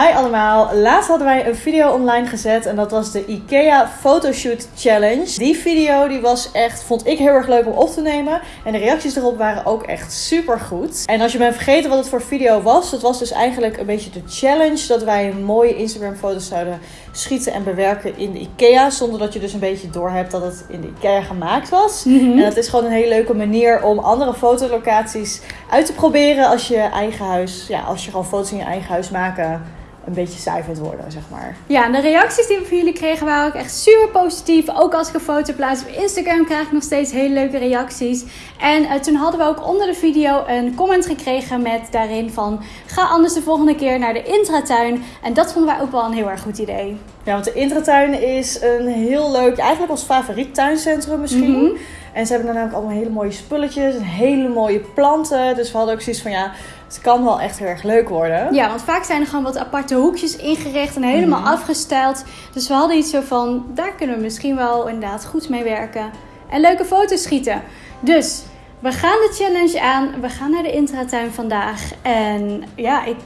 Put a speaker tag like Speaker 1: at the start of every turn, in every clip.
Speaker 1: Hi allemaal, laatst hadden wij een video online gezet en dat was de IKEA Photoshoot Challenge. Die video die was echt, vond ik heel erg leuk om op te nemen en de reacties erop waren ook echt super goed. En als je bent vergeten wat het voor video was, dat was dus eigenlijk een beetje de challenge dat wij mooie Instagram foto's zouden schieten en bewerken in de IKEA zonder dat je dus een beetje doorhebt dat het in de IKEA gemaakt was. En dat is gewoon een hele leuke manier om andere fotolocaties uit te proberen als je eigen huis, ja, als je gewoon foto's in je eigen huis maken een beetje vindt worden, zeg maar.
Speaker 2: Ja, de reacties die we van jullie kregen waren ook echt super positief. Ook als ik een foto plaats op Instagram krijg ik nog steeds hele leuke reacties. En uh, toen hadden we ook onder de video een comment gekregen met daarin van... Ga anders de volgende keer naar de intratuin. En dat vonden wij ook wel een heel erg goed idee.
Speaker 1: Ja, want de intratuin is een heel leuk, eigenlijk ons favoriet tuincentrum misschien.
Speaker 2: Mhm.
Speaker 1: En ze hebben dan ook allemaal hele mooie spulletjes en hele mooie planten. Dus we hadden ook zoiets van ja, het kan wel echt heel erg leuk worden.
Speaker 2: Ja, want vaak zijn er gewoon wat aparte hoekjes ingericht en helemaal
Speaker 1: Mhm.
Speaker 2: afgesteld. Dus we hadden iets zo van, daar kunnen we misschien wel inderdaad goed mee werken. En leuke foto's schieten. Dus, we gaan de challenge aan. We gaan naar de intratuin vandaag. En ja, ik...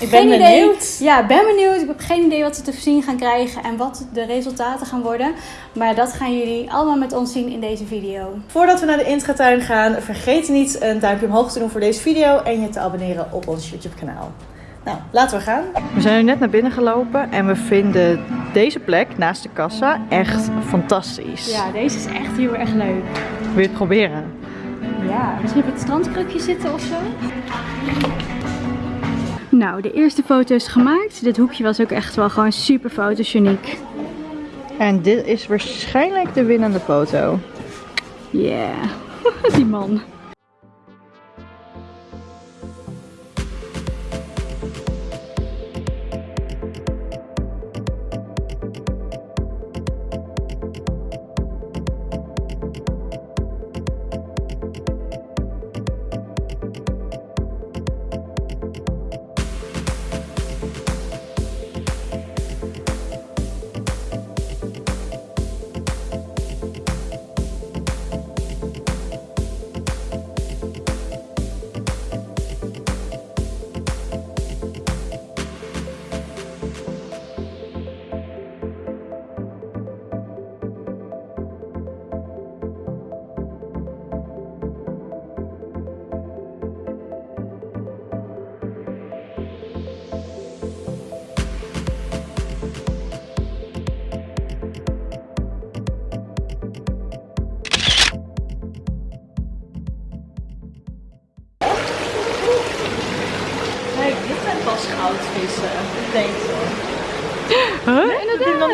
Speaker 1: Ik ben
Speaker 2: geen
Speaker 1: benieuwd.
Speaker 2: Idee. Ja, ben benieuwd. Ik heb geen idee wat ze te zien gaan krijgen en wat de resultaten gaan worden. Maar dat gaan jullie allemaal met ons zien in deze video.
Speaker 1: Voordat we naar de intratuin gaan, vergeet niet een duimpje omhoog te doen voor deze video en je te abonneren op ons YouTube kanaal. Nou, laten we gaan. We zijn nu net naar binnen gelopen en we vinden deze plek naast de kassa echt fantastisch.
Speaker 2: Ja, deze is echt heel erg leuk.
Speaker 1: Wil je het proberen?
Speaker 2: Ja, misschien op het strandkrukje zitten of zo. Nou, de eerste foto is gemaakt. Dit hoekje was ook echt wel gewoon super fotogeniek.
Speaker 1: En dit is waarschijnlijk de winnende foto.
Speaker 2: Yeah, die man.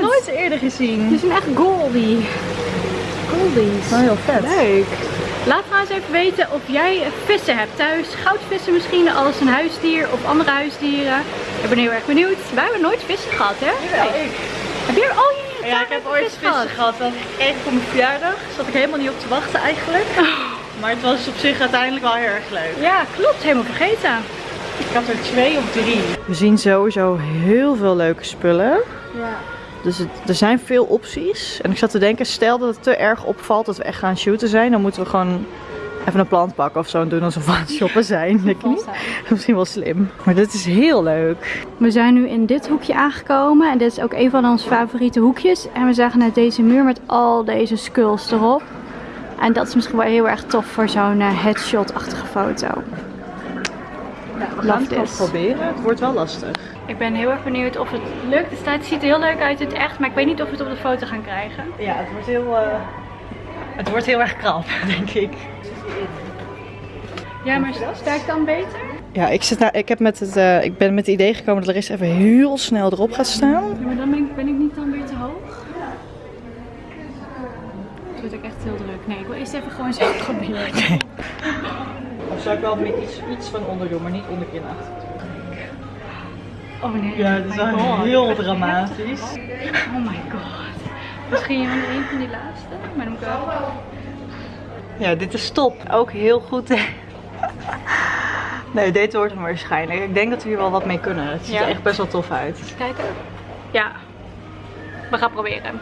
Speaker 1: Nog nooit eerder gezien.
Speaker 2: Die zijn echt goldie. Goldies.
Speaker 1: Oh, heel vet.
Speaker 2: Leuk. Laat trouwens even weten of jij vissen hebt thuis. Goudvissen misschien als een huisdier of andere huisdieren. Ik ben heel erg benieuwd. Wij hebben nooit vissen gehad, hè?
Speaker 1: Jawel,
Speaker 2: Nee.
Speaker 1: ik.
Speaker 2: Heb je er... Oh, je
Speaker 1: Ja, ik heb ooit vissen gehad. Dat kreeg ik voor mijn verjaardag. Zat ik helemaal niet op te wachten eigenlijk. Maar het was op zich uiteindelijk wel heel erg leuk.
Speaker 2: Ja, klopt. Helemaal vergeten.
Speaker 1: Ik had er twee of drie. We zien sowieso heel veel leuke spullen.
Speaker 2: Ja.
Speaker 1: Dus het- er zijn veel opties. En ik zat te denken, stel dat het te erg opvalt dat we echt gaan shooten zijn. Dan moeten we gewoon even een plant pakken of zo en doen alsof we aan het shoppen zijn. Denk je niet? Misschien wel slim. Maar dit is heel leuk.
Speaker 2: We zijn nu in dit hoekje aangekomen en dit is ook een van onze favoriete hoekjes. En we zagen net deze muur met al deze skulls erop. En dat is misschien wel heel erg tof voor zo'n eh, headshot-achtige foto. Gaan het wel
Speaker 1: proberen. Het wordt wel lastig.
Speaker 2: Ik ben heel erg benieuwd of het lukt. Het staat- het ziet er heel leuk uit in het echt, maar ik weet niet of we het op de foto gaan krijgen.
Speaker 1: Ja, het wordt heel, eh, het wordt heel erg krap, denk ik.
Speaker 2: Ja, maar sta ik dan beter?
Speaker 1: Ja, ik, zit nou, ik, heb met het, eh, ik ben met het idee gekomen dat Larissa even heel snel erop gaat staan.
Speaker 2: Ja, maar dan ben ik, ben ik niet dan weer te hoog. Het wordt ook echt heel druk. Nee, ik wil eerst even gewoon zo proberen.
Speaker 1: Of zou ik wel met iets, iets van onder doen, maar niet onderkin achter.
Speaker 2: Oh nee.
Speaker 1: Ja, het is
Speaker 2: my
Speaker 1: wel
Speaker 2: God.
Speaker 1: heel dramatisch.
Speaker 2: Oh my god. Misschien een van die laatste, maar dan moet ik wel...
Speaker 1: Ja, dit is top. Ook heel goed. nee, dit wordt hem waarschijnlijk. Ik denk dat we hier wel wat mee kunnen. Het ziet
Speaker 2: Ja.
Speaker 1: er echt best wel tof uit.
Speaker 2: Kijken. Ja. We gaan proberen.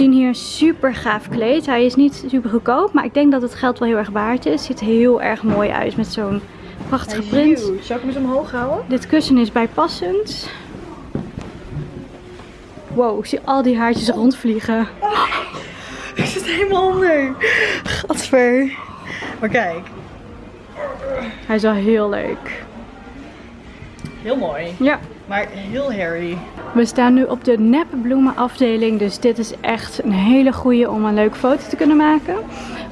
Speaker 2: Zien hier een super gaaf kleed. Hij is niet super goedkoop, maar ik denk dat het geld wel heel erg waard is. Ziet heel erg mooi uit met zo'n prachtige print.
Speaker 1: Zou ik hem eens omhoog houden?
Speaker 2: Dit kussen is bijpassend. Wow, ik zie al die haartjes rondvliegen.
Speaker 1: Ik zit helemaal onder. Gadver. Maar kijk.
Speaker 2: Hij is wel heel leuk.
Speaker 1: Heel mooi.
Speaker 2: Ja.
Speaker 1: Maar heel hairy.
Speaker 2: We staan nu op de nepbloemenafdeling, dus dit is echt een hele goede om een leuke foto te kunnen maken.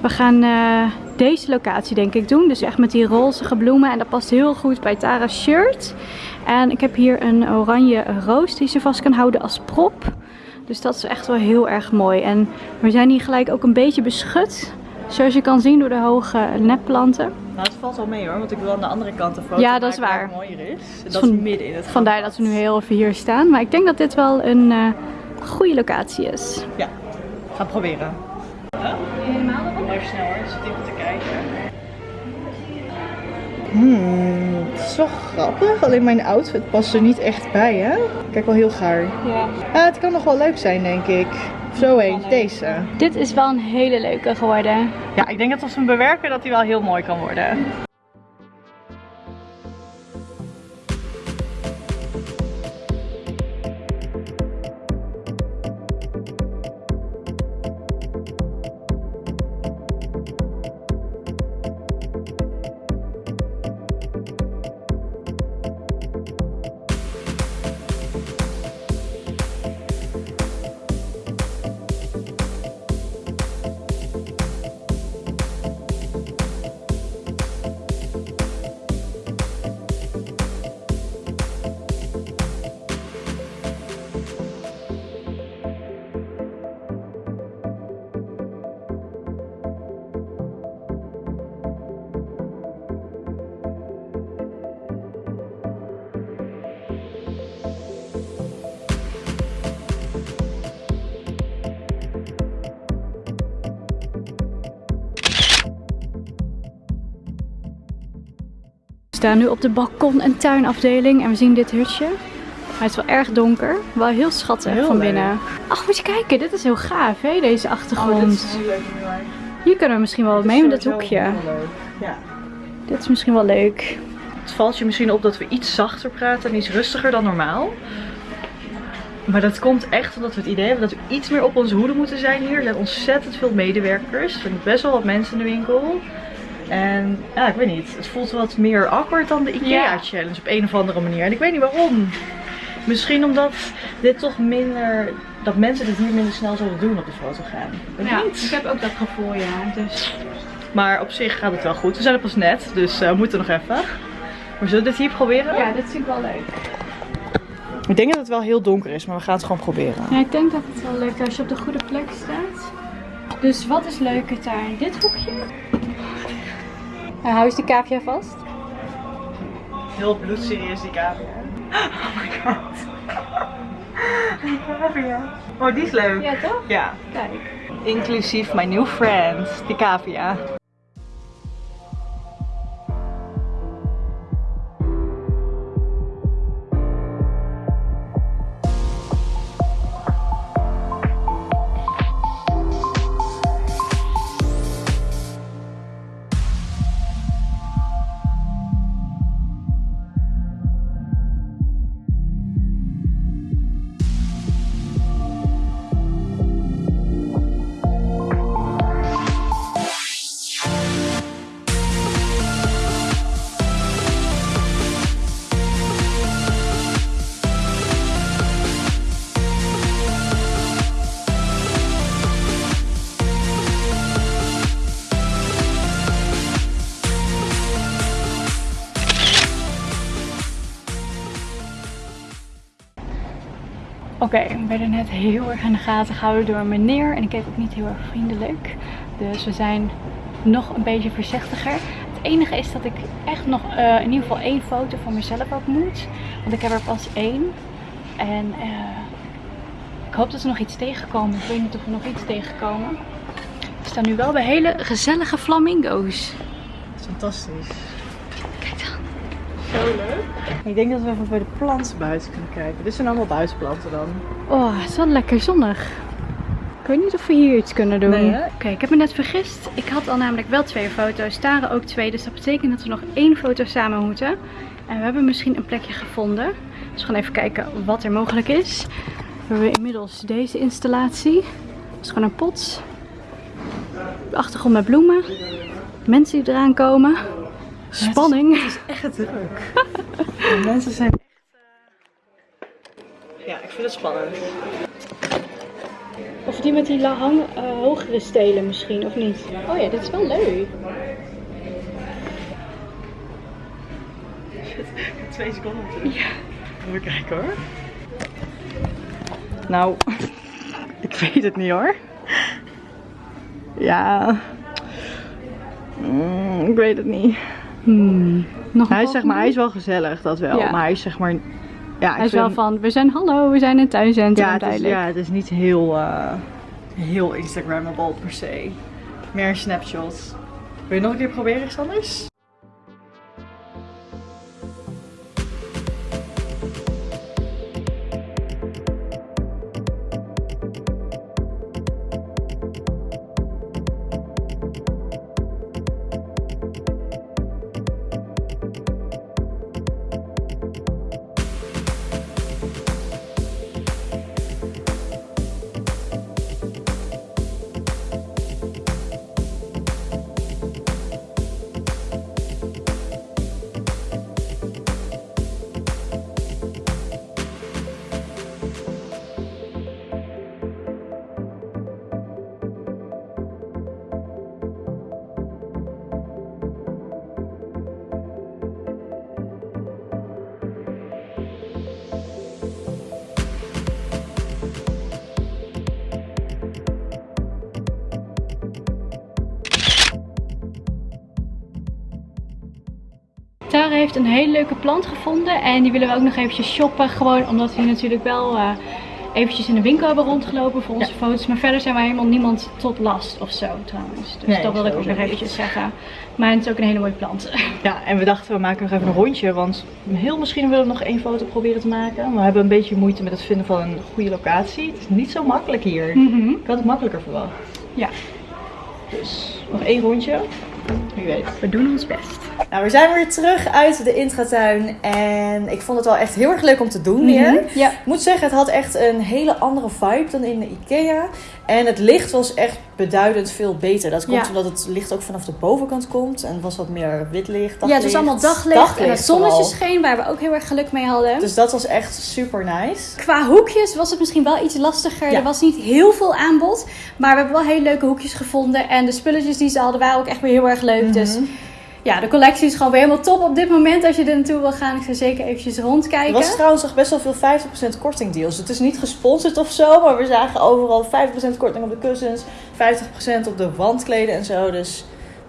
Speaker 2: We gaan eh, deze locatie denk ik doen, dus echt met die rozige bloemen en dat past heel goed bij Tara's shirt. En ik heb hier een oranje roos die ze vast kan houden als prop. Dus dat is echt wel heel erg mooi. En we zijn hier gelijk ook een beetje beschut, zoals je kan zien door de hoge nepplanten.
Speaker 1: Nou, het valt wel mee hoor, want ik wil aan de andere kant een foto
Speaker 2: Ja, dat is
Speaker 1: maken
Speaker 2: waar.
Speaker 1: mooier is. Dat is midden in het
Speaker 2: Vandaar dat we nu heel even hier staan. Maar ik denk dat dit wel een eh, goede locatie is.
Speaker 1: Ja, ga proberen. Even snel hoor, zit even te kijken. Hmm, het is wel grappig. Alleen mijn outfit past er niet echt bij, hè? Kijk wel heel gaar.
Speaker 2: Ja.
Speaker 1: Ah, het kan nog wel leuk zijn, denk ik. Zo eens, deze.
Speaker 2: Dit is wel een hele leuke geworden.
Speaker 1: Ja, ik denk dat als we hem bewerken, dat hij wel heel mooi kan worden.
Speaker 2: Staan nu op de balkon- en tuinafdeling en we zien dit hutje. Hij is wel erg donker, wel heel schattig
Speaker 1: Heel
Speaker 2: van
Speaker 1: leuk.
Speaker 2: binnen. Ach, moet je kijken, dit is heel gaaf, hè, deze achtergrond.
Speaker 1: heel leuk.
Speaker 2: Hier kunnen we misschien wel wat mee met dit hoekje.
Speaker 1: Ja.
Speaker 2: Dit is misschien wel leuk.
Speaker 1: Het valt je misschien op dat we iets zachter praten en iets rustiger dan normaal. Maar dat komt echt omdat we het idee hebben dat we iets meer op onze hoede moeten zijn hier. Er zijn ontzettend veel medewerkers. Er zijn best wel wat mensen in de winkel. En ja, ik weet niet. Het voelt wat meer awkward dan de IKEA challenge op een of andere manier. En ik weet niet waarom. Misschien omdat dit toch minder... Dat mensen dit hier minder snel zullen doen op de foto gaan. Ik weet niet.
Speaker 2: heb ook dat gevoel, ja. Dus...
Speaker 1: Maar op zich gaat het wel goed. We zijn er pas net, dus eh, we moeten nog even. Maar zullen we dit hier proberen?
Speaker 2: Ja, dit vind ik wel leuk.
Speaker 1: Ik denk dat het wel heel donker is, maar we gaan het gewoon proberen.
Speaker 2: Ja, ik denk dat het wel leuk is als je op de goede plek staat. Dus wat is leuker tuin? Dit hoekje? En hou eens de kaapje vast.
Speaker 1: Heel bloedserieus die cavia. Oh my god. Die cavia. Oh, die is leuk.
Speaker 2: Ja, toch?
Speaker 1: Ja.
Speaker 2: Kijk.
Speaker 1: Inclusief my new friend, die cavia.
Speaker 2: Oké, we werden net heel erg in de gaten gehouden door een meneer. En ik keek ook niet heel erg vriendelijk. Dus we zijn nog een beetje voorzichtiger. Het enige is dat ik echt nog eh, in ieder geval één foto van mezelf ook moet. Want ik heb er pas één. En eh, ik hoop dat we nog iets tegenkomen. Ik weet niet of we nog iets tegenkomen. We staan nu wel bij hele gezellige flamingo's.
Speaker 1: Dat is fantastisch.
Speaker 2: Kijk dan.
Speaker 1: Zo leuk. Ik denk dat we even bij de planten buiten kunnen kijken. Dit zijn allemaal buitenplanten dan.
Speaker 2: Oh, het is wel lekker zonnig. weet niet of we hier iets kunnen doen.
Speaker 1: Nee?
Speaker 2: Oké, ik heb me net vergist. Ik had al namelijk wel twee foto's. Tara ook twee. Dus dat betekent dat we nog één foto samen moeten. En we hebben misschien een plekje gevonden. Dus we gaan even kijken wat er mogelijk is. We hebben inmiddels deze installatie. Dat is gewoon een pot. De achtergrond met bloemen. Mensen die eraan komen. Spanning.
Speaker 1: Echt druk. De mensen zijn echt... Ja, ik vind het spannend.
Speaker 2: Of die met die la- hang, eh, hogere stelen misschien, of niet? Oh ja, dit is wel leuk.
Speaker 1: Twee seconden. Ja. Even kijken hoor. Nou, ik weet het niet hoor. Ja. Mm, ik weet het niet.
Speaker 2: Hmm. Nog een
Speaker 1: Hij is, zeg maar, hij is wel gezellig, dat wel.
Speaker 2: Ja.
Speaker 1: Maar hij is zeg maar... Ja,
Speaker 2: Hij is wel van, we zijn hallo, we zijn in het tuincentrum
Speaker 1: ja, het is, ja, het is niet heel, eh, heel Instagrammable per se. Meer een snapshot. Wil je nog een keer proberen, iets
Speaker 2: heeft een hele leuke plant gevonden en die willen we ook nog eventjes shoppen. Gewoon omdat we natuurlijk wel eh, eventjes in de winkel hebben rondgelopen voor onze foto's. Maar verder zijn wij helemaal niemand tot last of zo trouwens. Dus
Speaker 1: Nee,
Speaker 2: dat wilde ik ook nog eventjes zeggen. Maar het is ook een hele mooie plant.
Speaker 1: Ja, en we dachten we maken nog even een rondje, want heel misschien willen we nog één foto proberen te maken. We hebben een beetje moeite met het vinden van een goede locatie. Het is niet zo makkelijk hier.
Speaker 2: Mhm.
Speaker 1: Ik had het makkelijker verwacht.
Speaker 2: Ja,
Speaker 1: Dus nog één rondje. Wie weet.
Speaker 2: we doen ons best.
Speaker 1: Nou, we zijn weer terug uit de intratuin en ik vond het wel echt heel erg leuk om te doen weer.
Speaker 2: Ja.
Speaker 1: Ik moet zeggen, het had echt een hele andere vibe dan in de Ikea. En het licht was echt beduidend veel beter. Dat komt
Speaker 2: Ja.
Speaker 1: omdat het licht ook vanaf de bovenkant komt. En was wat meer wit licht,
Speaker 2: Ja, het was allemaal daglicht, en het zonnetje
Speaker 1: vooral.
Speaker 2: scheen waar we ook heel erg geluk mee hadden.
Speaker 1: Dus dat was echt super nice.
Speaker 2: Qua hoekjes was het misschien wel iets lastiger.
Speaker 1: Ja.
Speaker 2: Er was niet heel veel aanbod. Maar we hebben wel hele leuke hoekjes gevonden. En de spulletjes die ze hadden waren ook echt weer heel erg leuk. Dus
Speaker 1: Mhm.
Speaker 2: ja, de collectie is gewoon weer helemaal top op dit moment. Als je er naartoe wil gaan, ik zou zeker eventjes
Speaker 1: Er
Speaker 2: rondkijken.
Speaker 1: was trouwens nog best wel veel 50% korting deals. Het is niet gesponsord of zo, maar we zagen overal 50% korting op de kussens, 50% op de wandkleden en zo. Dus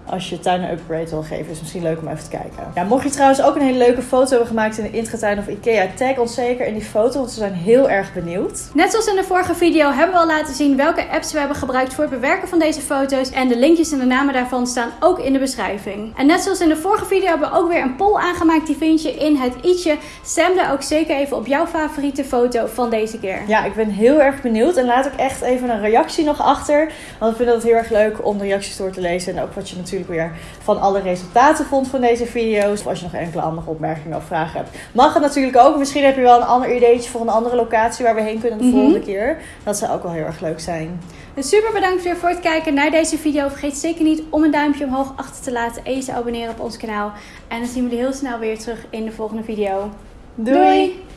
Speaker 1: als je tuin een upgrade wil geven, is het misschien leuk om even te kijken. Ja, mocht je trouwens ook een hele leuke foto hebben gemaakt in de intratuin of Ikea, tag ons zeker in die foto, want we zijn heel erg benieuwd.
Speaker 2: Net zoals in de vorige video hebben we al laten zien welke apps we hebben gebruikt voor het bewerken van deze foto's. En de linkjes en de namen daarvan staan ook in de beschrijving. En net zoals in de vorige video hebben we ook weer een poll aangemaakt. Die vind je in het i'tje. Stem daar ook zeker even op jouw favoriete foto van deze keer.
Speaker 1: Ja, ik ben heel erg benieuwd en laat ook echt even een reactie nog achter. Want ik vind het heel erg leuk om de reacties door te lezen en ook wat je natuurlijk weer van alle resultaten vond van deze video's. Of als je nog enkele andere opmerkingen of vragen hebt, mag het natuurlijk ook. Misschien heb je wel een ander ideetje voor een andere locatie waar we heen kunnen de
Speaker 2: Mhm.
Speaker 1: volgende keer. Dat zou ook wel heel erg leuk zijn.
Speaker 2: Dus super bedankt weer voor het kijken naar deze video. Vergeet zeker niet om een duimpje omhoog achter te laten en je te abonneren op ons kanaal. En dan zien we jullie heel snel weer terug in de volgende video.
Speaker 1: Doei.